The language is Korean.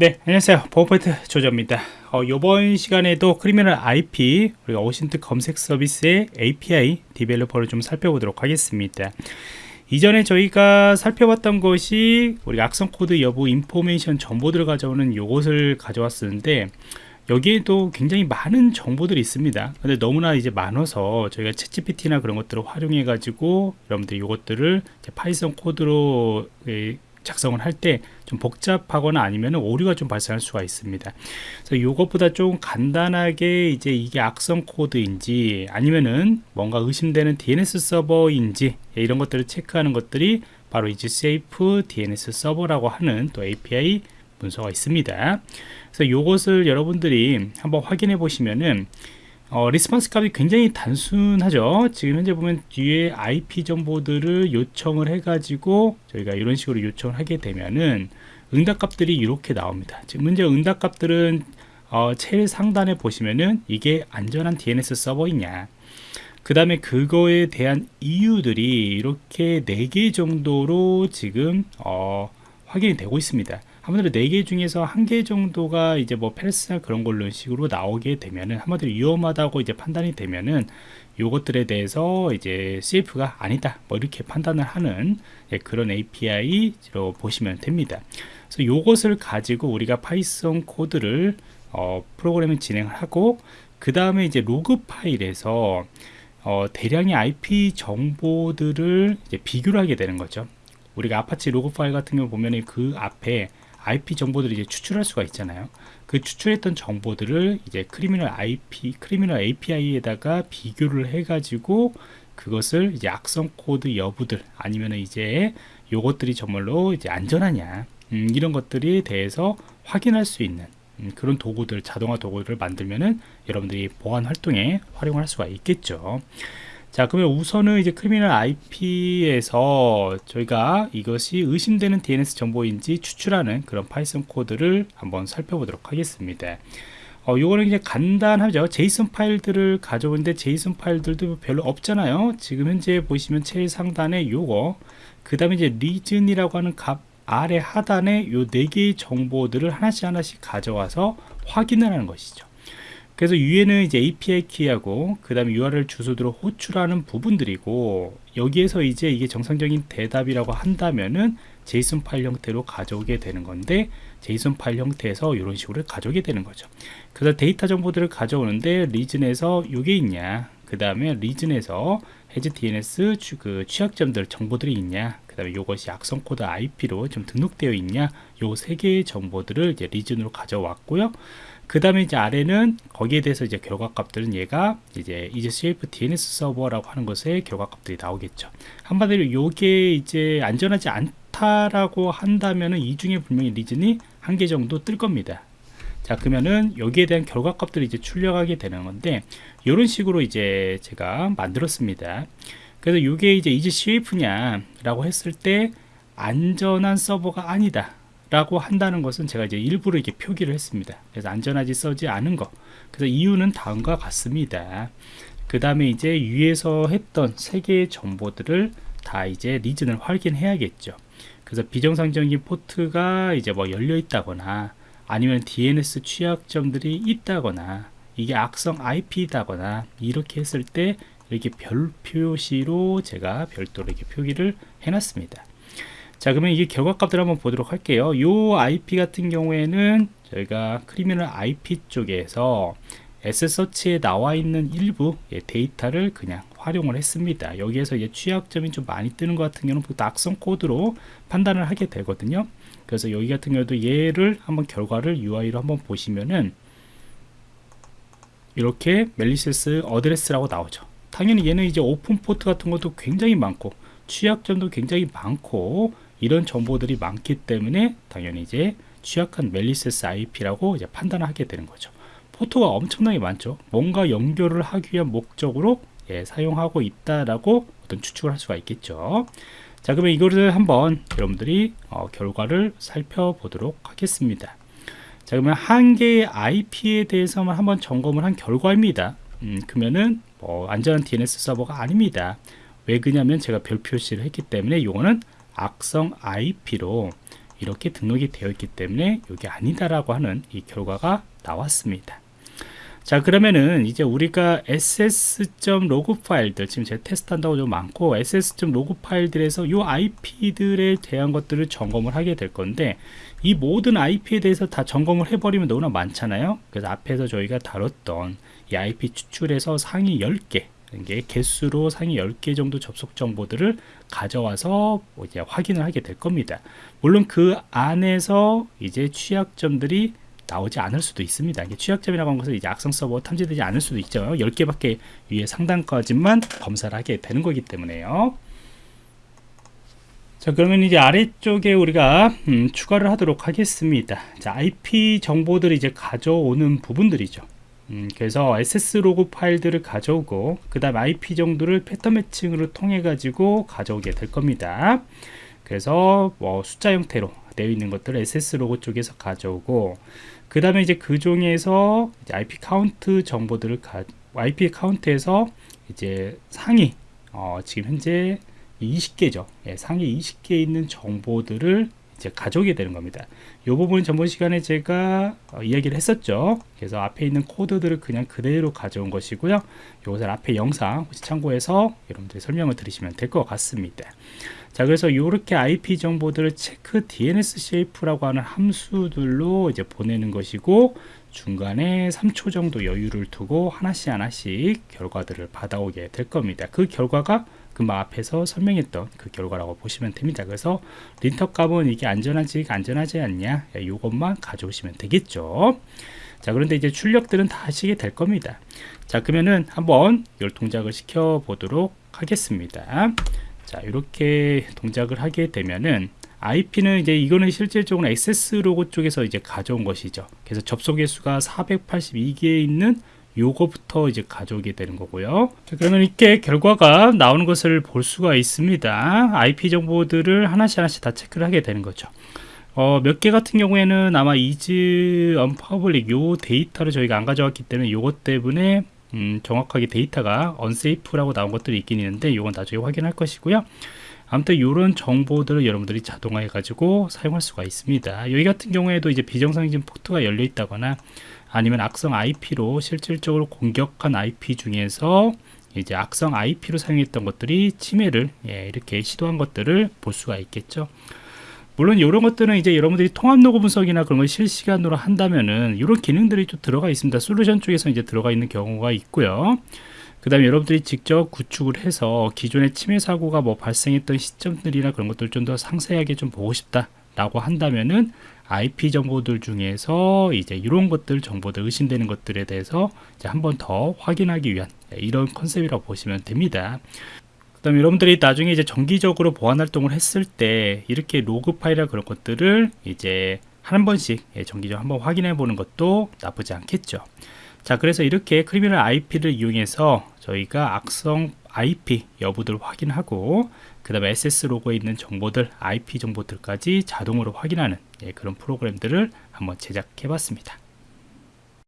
네 안녕하세요. 보안프로젝트 조조입니다. 어, 이번 시간에도 Criminal IP 우리가 OSINT 검색 서비스의 API developer를 좀 살펴보도록 하겠습니다. 이전에 저희가 살펴봤던 것이 우리 악성 코드 여부 information 정보들을 가져오는 요것을 가져왔었는데 여기에도 굉장히 많은 정보들이 있습니다. 근데 너무나 이제 많아서 저희가 ChatGPT나 그런 것들을 활용해 가지고 여러분들이 이것들을 Python 코드로 작성을 할 때 좀 복잡하거나 아니면 오류가 좀 발생할 수가 있습니다. 그래서 이것보다 좀 간단하게 이제 이게 악성 코드인지 아니면은 뭔가 의심되는 DNS 서버인지 이런 것들을 체크하는 것들이 바로 이제 safe DNS 서버라고 하는 또 API 문서가 있습니다. 그래서 이것을 여러분들이 한번 확인해 보시면은 어, response 값이 굉장히 단순하죠. 지금 현재 보면 뒤에 IP 정보들을 요청을 해 가지고 저희가 이런 식으로 요청을 하게 되면은 응답 값들이 이렇게 나옵니다. 지금 문제 응답 값들은 어, 제일 상단에 보시면은 이게 안전한 DNS 서버이냐. 그 다음에 그거에 대한 이유들이 이렇게 4개 정도로 지금 어, 확인이 되고 있습니다 한마디로 4개 중에서 한 개 정도가 이제 뭐 페르스나 그런 걸로 식으로 나오게 되면은 한마디로 위험하다고 이제 판단이 되면은 요것들에 대해서 이제 CF가 아니다. 뭐 이렇게 판단을 하는 예, 그런 API로 보시면 됩니다. 그래서 요것을 가지고 우리가 Python 코드를 어, 프로그램을 진행을 하고 그 다음에 이제 로그 파일에서 어, 대량의 IP 정보들을 비교를 하게 되는 거죠. 우리가 아파치 로그 파일 같은 경우 보면 그 앞에 IP 정보들을 이제 추출할 수가 있잖아요. 그 추출했던 정보들을 이제 Criminal IP, Criminal API에다가 비교를 해가지고 그것을 이제 악성 코드 여부들 아니면 이제 요것들이 정말로 이제 안전하냐 음, 이런 것들에 대해서 확인할 수 있는 음, 그런 도구들 자동화 도구를 만들면은 여러분들이 보안 활동에 활용할 수가 있겠죠. 자 그러면 우선은 이제 Criminal IP에서 저희가 이것이 의심되는 DNS 정보인지 추출하는 그런 Python 코드를 한번 살펴보도록 하겠습니다. 어, 요거는 이제 간단하죠. JSON 파일들을 가져오는데 JSON 파일들도 별로 없잖아요. 지금 현재 보시면 제일 상단에 요거 그 다음에 이제 reason이라고 하는 값 아래 하단에 요 네 개의 정보들을 하나씩 하나씩 가져와서 확인을 하는 것이죠 그래서 위에는 이제 API 키하고 그 다음에 URL 주소들을 호출하는 부분들이고 여기에서 이제 이게 정상적인 대답이라고 한다면은 JSON 파일 형태로 가져오게 되는 건데 JSON 파일 형태에서 이런 식으로 가져오게 되는 거죠. 그래서 데이터 정보들을 가져오는데 reason에서 이게 있냐 그 다음에 reason에서 해지 DNS 그 취약점들 정보들이 있냐 그 다음에 이것이 악성 코드 IP로 좀 등록되어 있냐 요 세 개의 정보들을 이제 reason으로 가져왔고요 그 다음에 이제 아래는 거기에 대해서 이제 결과 값들은 얘가 이제 이제 safe DNS 서버라고 하는 것에 결과 값들이 나오겠죠. 한마디로 요게 이제 안전하지 않다라고 한다면은 이 중에 분명히 reason이 한 개 정도 뜰 겁니다. 자 그러면은 여기에 대한 결과 값들이 이제 출력하게 되는 건데 이런 식으로 이제 제가 만들었습니다. 그래서 이게 이제 이제 CF냐 라고 했을 때 안전한 서버가 아니다 라고 한다는 것은 제가 이제 일부러 이렇게 표기를 했습니다. 그래서 안전하지 써지 않은 거. 그래서 이유는 다음과 같습니다. 그 다음에 이제 위에서 했던 세 개의 정보들을 다 이제 리즌을 확인해야겠죠. 그래서 비정상적인 포트가 이제 뭐 열려 있다거나 아니면 DNS 취약점들이 있다거나 이게 악성 IP다거나 이렇게 했을 때 이렇게 별 표시로 제가 별도로 이렇게 표기를 해놨습니다 자 그러면 이게 결과값들 한번 보도록 할게요. 요 IP 같은 경우에는 저희가 크리미널 IP 쪽에서 S서치에 나와 있는 일부 예, 데이터를 그냥 활용을 했습니다. 여기에서 이제 취약점이 좀 많이 뜨는 것 같은 경우는 악성 코드로 판단을 하게 되거든요. 그래서 여기 같은 경우도 얘를 한번 결과를 UI로 한번 보시면은 이렇게 malicious address라고 나오죠. 당연히 얘는 이제 open port 같은 것도 굉장히 많고 취약점도 굉장히 많고 이런 정보들이 많기 때문에 당연히 이제 취약한 malicious IP라고 이제 판단을 하게 되는 거죠. port가 엄청나게 많죠. 뭔가 연결을 하기 위한 목적으로 예, 사용하고 있다라고 어떤 추측을 할 수가 있겠죠. 자, 그러면 이거를 한번 여러분들이 어, 결과를 살펴보도록 하겠습니다. 자, 그러면 한 개의 IP에 대해서만 한번 점검을 한 결과입니다. 음, 그러면은 뭐 안전한 DNS 서버가 아닙니다. 왜 그냐면 제가 별 표시를 했기 때문에 이거는 악성 IP로 이렇게 등록이 되어 있기 때문에 이게 아니다라고 하는 이 결과가 나왔습니다. 자 그러면은 이제 우리가 ss.log 파일들 지금 제가 테스트한다고 좀 많고 ss.log 파일들에서 이 IP들에 대한 것들을 점검을 하게 될 건데 이 모든 IP에 대해서 다 점검을 해버리면 너무나 많잖아요 그래서 앞에서 저희가 다뤘던 이 IP 추출해서 상위 10개 이게 개수로 상위 10개 정도 접속 정보들을 가져와서 뭐 이제 확인을 하게 될 겁니다 물론 그 안에서 이제 취약점들이 나오지 않을 수도 있습니다. 이게 취약점이라고 하는 것은 이제 악성 서버 탐지되지 않을 수도 있죠. 10개밖에 위에 상단까지만 검사를 하게 되는 거기 때문에요. 자 그러면 이제 아래쪽에 우리가 음, 추가를 하도록 하겠습니다. 자 IP 정보들을 이제 가져오는 부분들이죠. 음, 그래서 access 로그 파일들을 가져오고 그 다음 IP 정보를 패턴 매칭으로 통해 가지고 가져오게 될 겁니다. 그래서 뭐 숫자 형태로 되어 있는 것들을 access 로그 쪽에서 가져오고 그 다음에 이제 그 중에서 이제 IP 카운트 정보들을 가, IP 카운트에서 이제 상위 어, 지금 현재 20개죠. 예, 상위 20개 있는 정보들을 이제 가져오게 되는 겁니다. 이 부분 전번 시간에 제가 어, 이야기를 했었죠. 그래서 앞에 있는 코드들을 그냥 그대로 가져온 것이고요. 이것을 앞에 영상 혹시 참고해서 여러분들이 설명을 들으시면 될 것 같습니다. 자 그래서 이렇게 IP 정보들을 체크 DNS safe라고 하는 함수들로 이제 보내는 것이고 중간에 3초 정도 여유를 두고 하나씩 하나씩 결과들을 받아오게 될 겁니다. 그 결과가 금방 앞에서 설명했던 그 결과라고 보시면 됩니다. 그래서 린터 값은 이게 안전하지 안전하지 않냐 이것만 가져오시면 되겠죠. 자 그런데 이제 출력들은 다 하시게 될 겁니다. 자 그러면은 한번 열 동작을 시켜 보도록 하겠습니다. 자 이렇게 동작을 하게 되면은 IP는 이제 이거는 실질적으로 access 로그 쪽에서 이제 가져온 것이죠. 그래서 접속 개수가 482개 있는 요거부터 이제 가져오게 되는 거고요. 자, 그러면 이렇게 결과가 나오는 것을 볼 수가 있습니다. IP 정보들을 하나씩 하나씩 다 체크를 하게 되는 거죠. 어, 몇 개 같은 경우에는 아마 is unpublic 요 데이터를 저희가 안 가져왔기 때문에 요것 때문에 음, 정확하게 데이터가 unsafe라고 나온 것들이 있긴 있는데 이건 나중에 확인할 것이고요 아무튼 이런 정보들을 여러분들이 자동화해 가지고 사용할 수가 있습니다 여기 같은 경우에도 이제 비정상적인 포트가 열려 있다거나 아니면 악성 IP로 실질적으로 공격한 IP 중에서 이제 악성 IP로 사용했던 것들이 침해를 예, 이렇게 시도한 것들을 볼 수가 있겠죠 물론 이런 것들은 이제 여러분들이 통합 로그 분석이나 그런 걸 실시간으로 한다면은 이런 기능들이 좀 들어가 있습니다. 솔루션 쪽에서 이제 들어가 있는 경우가 있고요. 그 다음에 여러분들이 직접 구축을 해서 기존의 침해 사고가 뭐 발생했던 시점들이나 그런 것들 좀 더 상세하게 좀 보고 싶다 라고 한다면은 IP 정보들 중에서 이제 이런 것들 정보들 의심되는 것들에 대해서 한 번 더 확인하기 위한 이런 컨셉이라고 보시면 됩니다. 그 다음에 여러분들이 나중에 이제 정기적으로 보안 활동을 했을 때 이렇게 로그 파일이나 그런 것들을 이제 한 번씩 예, 정기적으로 한번 확인해 보는 것도 나쁘지 않겠죠 자 그래서 이렇게 크리미널 IP를 이용해서 저희가 악성 IP 여부들을 확인하고 그 다음에 SS 로고에 있는 정보들 IP 정보들까지 자동으로 확인하는 예, 그런 프로그램들을 한번 제작해 봤습니다